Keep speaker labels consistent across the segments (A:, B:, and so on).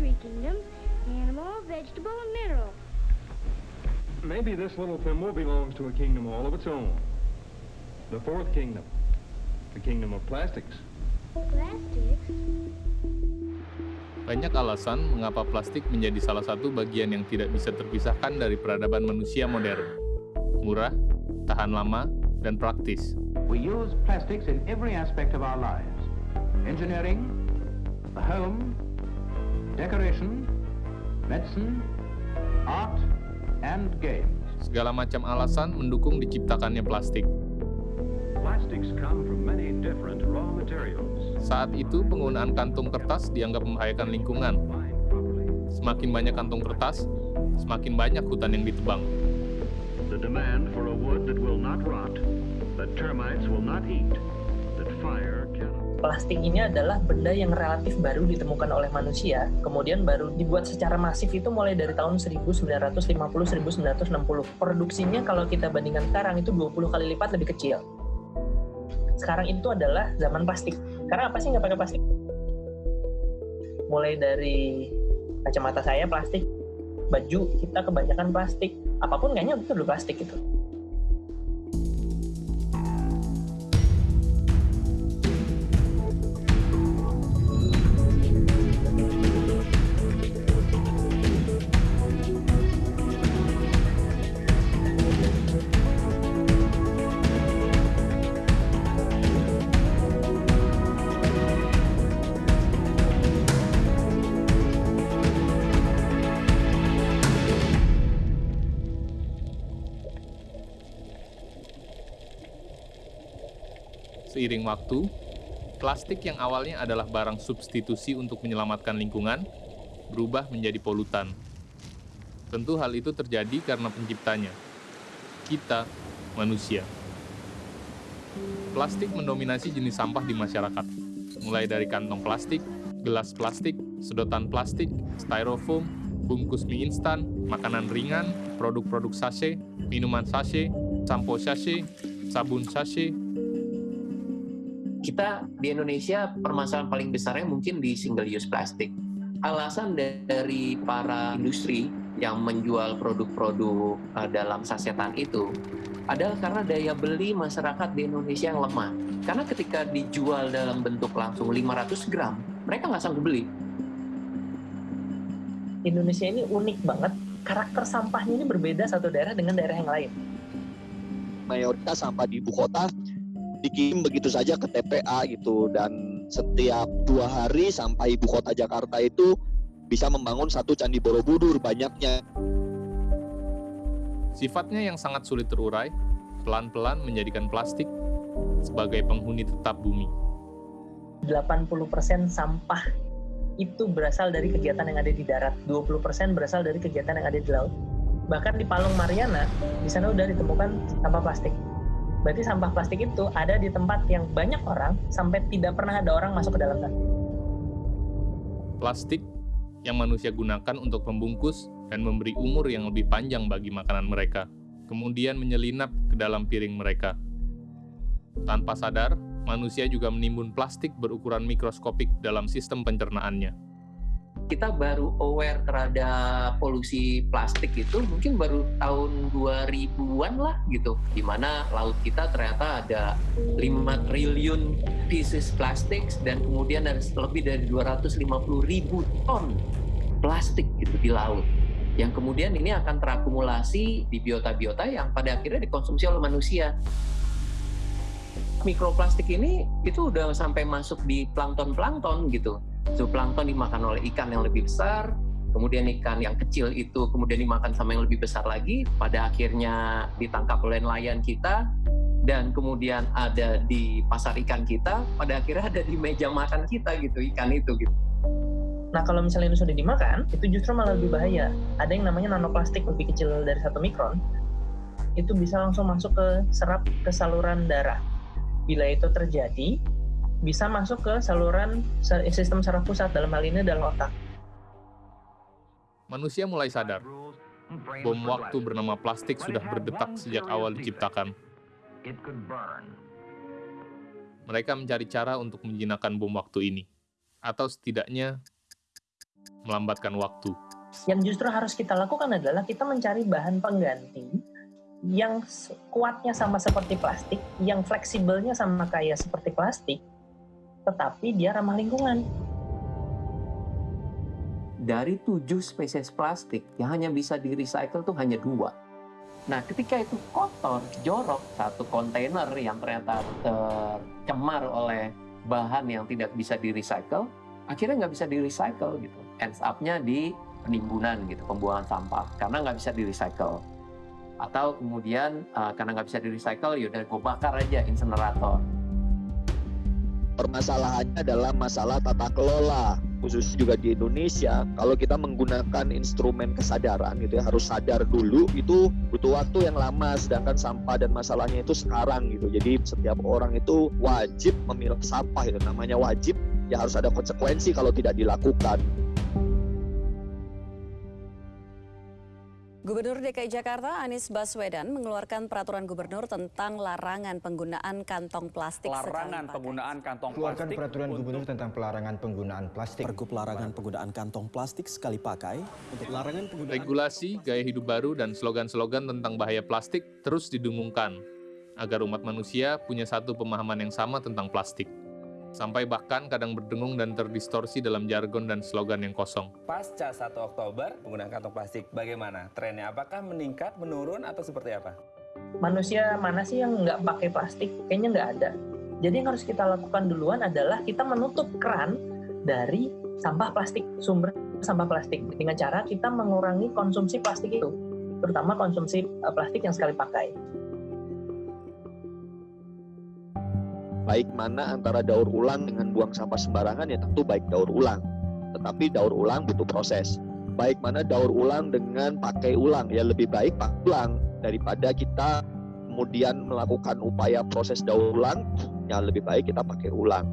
A: three kingdoms, animal, vegetable, and mineral.
B: Maybe this little thimble belongs to a kingdom all of its own. The fourth kingdom. The kingdom of plastics.
A: Plastics?
C: Banyak alasan mengapa plastik menjadi salah satu bagian yang tidak bisa terpisahkan dari peradaban manusia modern. Murah, tahan lama, dan praktis.
D: We use plastics in every aspect of our lives. Engineering, the home, decoration, medicine, art, and games.
C: Segala macam alasan mendukung diciptakannya plastik.
E: Plastics come from many different raw materials.
C: Saat itu, penggunaan kantung kertas dianggap membahayakan lingkungan. Semakin banyak kantung kertas, semakin banyak hutan yang ditebang.
E: the demand for a wood that will not rot, that termites will not eat.
F: Plastik ini adalah benda yang relatif baru ditemukan oleh manusia, kemudian baru dibuat secara masif itu mulai dari tahun 1950-1960. Produksinya kalau kita bandingkan sekarang itu 20 kali lipat lebih kecil. Sekarang itu adalah zaman plastik. Karena apa sih nggak pakai plastik? Mulai dari kacamata saya plastik, baju kita kebanyakan plastik, apa pun kayaknya itu dulu plastik gitu.
C: Seiring waktu, plastik yang awalnya adalah barang substitusi untuk menyelamatkan lingkungan berubah menjadi polutan. Tentu hal itu terjadi karena penciptanya, kita, manusia. Plastik mendominasi jenis sampah di masyarakat, mulai dari kantong plastik, gelas plastik, sedotan plastik, styrofoam, bungkus mie instan, makanan ringan, produk-produk sachet, minuman sachet, sampo sachet, sabun sachet,
G: kita di Indonesia permasalahan paling besarnya mungkin di single use plastic. Alasan dari para industri yang menjual produk-produk uh, dalam sasetan itu adalah karena daya beli masyarakat di Indonesia yang lemah. Karena ketika dijual dalam bentuk langsung 500 gram, mereka nggak sanggup beli.
F: Indonesia ini unik banget. Karakter sampahnya ini berbeda satu daerah dengan daerah yang lain.
H: mayoritas sampah di ibu kota dikirim begitu saja ke TPA gitu dan setiap dua hari sampai ibu kota Jakarta itu bisa membangun satu candi Borobudur banyaknya
C: Sifatnya yang sangat sulit terurai, pelan-pelan menjadikan plastik sebagai penghuni tetap bumi.
F: 80% sampah itu berasal dari kegiatan yang ada di darat, 20% berasal dari kegiatan yang ada di laut. Bahkan di Palung Mariana, di sana udah ditemukan sampah plastik. Berarti sampah plastik itu ada di tempat yang banyak orang sampai tidak pernah ada orang masuk ke dalamnya.
C: Plastik yang manusia gunakan untuk membungkus dan memberi umur yang lebih panjang bagi makanan mereka, kemudian menyelinap ke dalam piring mereka. Tanpa sadar, manusia juga menimbun plastik berukuran mikroskopik dalam sistem pencernaannya.
G: Kita baru aware terhadap polusi plastik itu mungkin baru tahun 2000-an lah gitu. Di mana laut kita ternyata ada 5 triliun pieces plastik dan kemudian ada lebih dari 250 ribu ton plastik gitu di laut. Yang kemudian ini akan terakumulasi di biota-biota yang pada akhirnya dikonsumsi oleh manusia. Mikroplastik ini itu udah sampai masuk di plankton-plankton gitu. Zooplankton dimakan oleh ikan yang lebih besar, kemudian ikan yang kecil itu kemudian dimakan sama yang lebih besar lagi, pada akhirnya ditangkap oleh nelayan kita, dan kemudian ada di pasar ikan kita, pada akhirnya ada di meja makan kita gitu, ikan itu gitu.
F: Nah kalau misalnya itu sudah dimakan, itu justru malah lebih bahaya. Ada yang namanya nanoplastik lebih kecil dari satu mikron, itu bisa langsung masuk ke serap ke saluran darah. Bila itu terjadi, bisa masuk ke saluran sistem saraf pusat dalam hal ini adalah otak.
C: Manusia mulai sadar, bom waktu bernama plastik sudah berdetak sejak awal diciptakan. Mereka mencari cara untuk menjinakkan bom waktu ini, atau setidaknya melambatkan waktu.
F: Yang justru harus kita lakukan adalah kita mencari bahan pengganti yang kuatnya sama seperti plastik, yang fleksibelnya sama kayak seperti plastik, tetapi dia ramah lingkungan.
G: Dari tujuh spesies plastik yang hanya bisa di recycle tuh hanya dua. Nah, ketika itu kotor, jorok, satu kontainer yang ternyata tercemar oleh bahan yang tidak bisa di recycle, akhirnya nggak bisa di recycle gitu. Ends up-nya di penimbunan gitu, pembuangan sampah, karena nggak bisa di recycle. Atau kemudian uh, karena nggak bisa di recycle, yaudah gue bakar aja insenerator.
H: Permasalahannya adalah masalah tata kelola khusus juga di Indonesia. Kalau kita menggunakan instrumen kesadaran gitu ya harus sadar dulu itu butuh waktu yang lama. Sedangkan sampah dan masalahnya itu sekarang gitu. Jadi setiap orang itu wajib memilah sampah itu namanya wajib ya harus ada konsekuensi kalau tidak dilakukan
I: Gubernur DKI Jakarta Anies Baswedan mengeluarkan peraturan gubernur tentang larangan penggunaan kantong plastik
J: Larangan penggunaan kantong
K: Keluarkan
J: plastik.
K: peraturan gubernur tentang pelarangan penggunaan plastik.
L: Pergub larangan penggunaan kantong plastik sekali pakai untuk larangan penggunaan
C: Regulasi, gaya hidup baru, dan slogan-slogan tentang bahaya plastik terus didengungkan agar umat manusia punya satu pemahaman yang sama tentang plastik. Sampai bahkan kadang berdengung dan terdistorsi dalam jargon dan slogan yang kosong.
J: Pasca 1 Oktober, penggunaan kantong plastik bagaimana? Trennya apakah meningkat, menurun, atau seperti apa?
F: Manusia mana sih yang nggak pakai plastik? Kayaknya nggak ada. Jadi yang harus kita lakukan duluan adalah kita menutup keran dari sampah plastik, sumber sampah plastik. Dengan cara kita mengurangi konsumsi plastik itu, terutama konsumsi uh, plastik yang sekali pakai.
H: Baik mana antara daur ulang dengan buang sampah sembarangan ya tentu baik daur ulang. Tetapi daur ulang butuh proses. Baik mana daur ulang dengan pakai ulang ya lebih baik pakai ulang. Daripada kita kemudian melakukan upaya proses daur ulang ya lebih baik kita pakai ulang.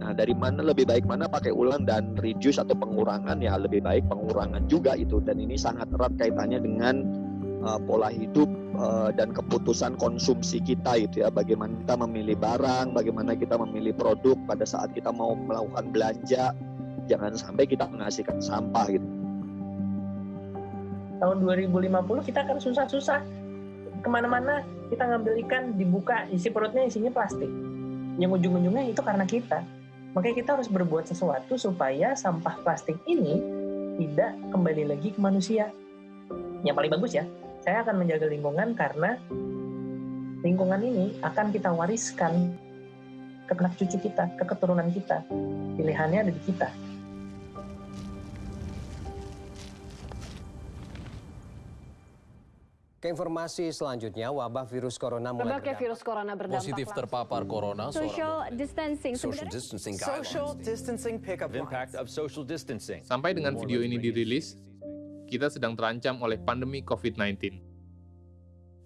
H: Nah dari mana lebih baik mana pakai ulang dan reduce atau pengurangan ya lebih baik pengurangan juga itu. Dan ini sangat erat kaitannya dengan uh, pola hidup uh, dan keputusan konsumsi kita itu ya. Bagaimana kita memilih barang bagaimana kita memilih produk pada saat kita mau melakukan belanja. Jangan sampai kita menghasilkan sampah gitu.
F: Tahun 2050 kita akan susah-susah. Ke mana-mana kita ngambil ikan dibuka isi perutnya isinya plastik. Yang ujung-ujungnya itu karena kita. Makanya kita harus berbuat sesuatu supaya sampah plastik ini tidak kembali lagi ke manusia. Yang paling bagus ya saya akan menjaga lingkungan karena lingkungan ini akan kita wariskan ke anak cucu kita, ke keturunan kita. Pilihannya ada di kita.
L: Ke informasi selanjutnya, wabah virus corona mulai
M: Berbagai virus corona berdampak
L: Positif
M: langsung.
L: terpapar corona,
M: Social distancing.
L: Social distancing
N: Social distancing pickup impact of social distancing.
C: Sampai dengan video ini dirilis, kita sedang terancam oleh pandemi COVID-19.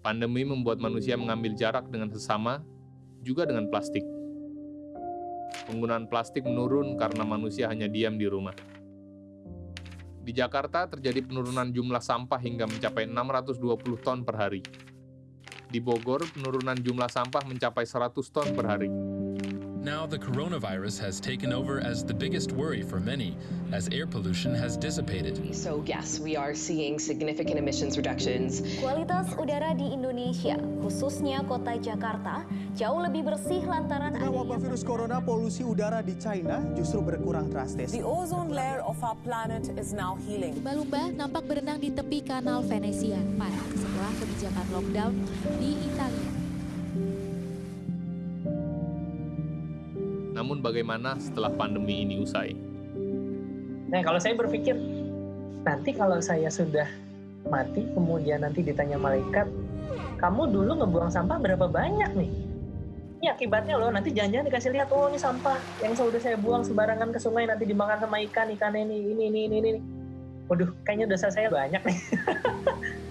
C: Pandemi membuat manusia mengambil jarak dengan sesama, juga dengan plastik. Penggunaan plastik menurun karena manusia hanya diam di rumah. Di Jakarta terjadi penurunan jumlah sampah hingga mencapai 620 ton per hari. Di Bogor, penurunan jumlah sampah mencapai 100 ton per hari.
O: Now, the coronavirus has taken over as the biggest worry for many, as air pollution has dissipated.
P: So yes, we are seeing significant emissions reductions.
I: Kualitas udara di Indonesia, khususnya kota Jakarta, jauh lebih bersih lantaran
Q: Karena wabah virus corona, polusi udara di China justru berkurang drastis.
R: The ozone layer of our planet is now healing.
S: Lumba-lumba nampak berenang di tepi kanal Venesia, parah setelah kebijakan lockdown di Italia.
C: Namun bagaimana setelah pandemi ini usai?
F: Nah, kalau saya berpikir, nanti kalau saya sudah mati, kemudian nanti ditanya malaikat, kamu dulu ngebuang sampah berapa banyak nih? Ini akibatnya loh, nanti jangan-jangan dikasih lihat, oh ini sampah yang sudah saya buang sembarangan ke sungai, nanti dimakan sama ikan, ikan ini, ini, ini, ini, ini. Waduh, kayaknya dosa saya banyak nih.